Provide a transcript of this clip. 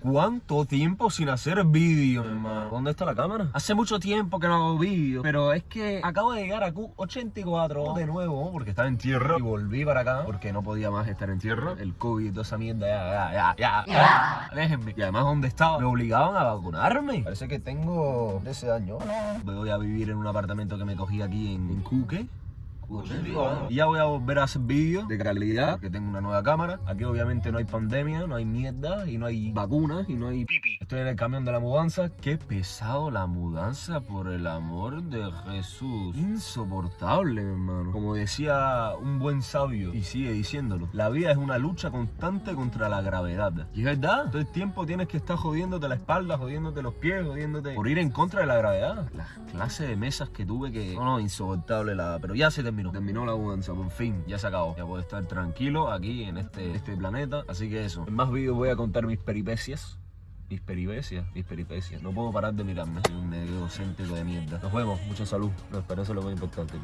¿Cuánto tiempo sin hacer vídeo, hermano? ¿Dónde está la cámara? Hace mucho tiempo que no hago vídeo, pero es que acabo de llegar a Q84 de nuevo porque estaba en tierra y volví para acá porque no podía más estar en tierra. El COVID y toda esa mierda, ya, ya, ya, ya. Déjenme. Y además, ¿dónde estaba? Me obligaban a vacunarme. Parece que tengo ese año. Voy a vivir en un apartamento que me cogí aquí en, en Cuque. Ya voy a volver a hacer vídeos de calidad, que tengo una nueva cámara. Aquí obviamente no hay pandemia, no hay mierda, y no hay vacunas, y no hay pipi. Estoy en el camión de la mudanza. Qué pesado la mudanza, por el amor de Jesús. Insoportable, hermano. Como decía un buen sabio, y sigue diciéndolo, la vida es una lucha constante contra la gravedad. Y es verdad, todo el tiempo tienes que estar jodiéndote la espalda, jodiéndote los pies, jodiéndote por ir en contra de la gravedad. Las clases de mesas que tuve que... No, no, insoportable la... Pero ya se terminó. Terminó la mudanza, por fin, ya se acabó. Ya puedo estar tranquilo aquí en este, este planeta. Así que eso. En más vídeos voy a contar mis peripecias. Mis peripecias, mis peripecias. No puedo parar de mirarme. Soy un egocéntrico de mierda. Nos vemos, mucha salud. No, pero eso es lo más importante.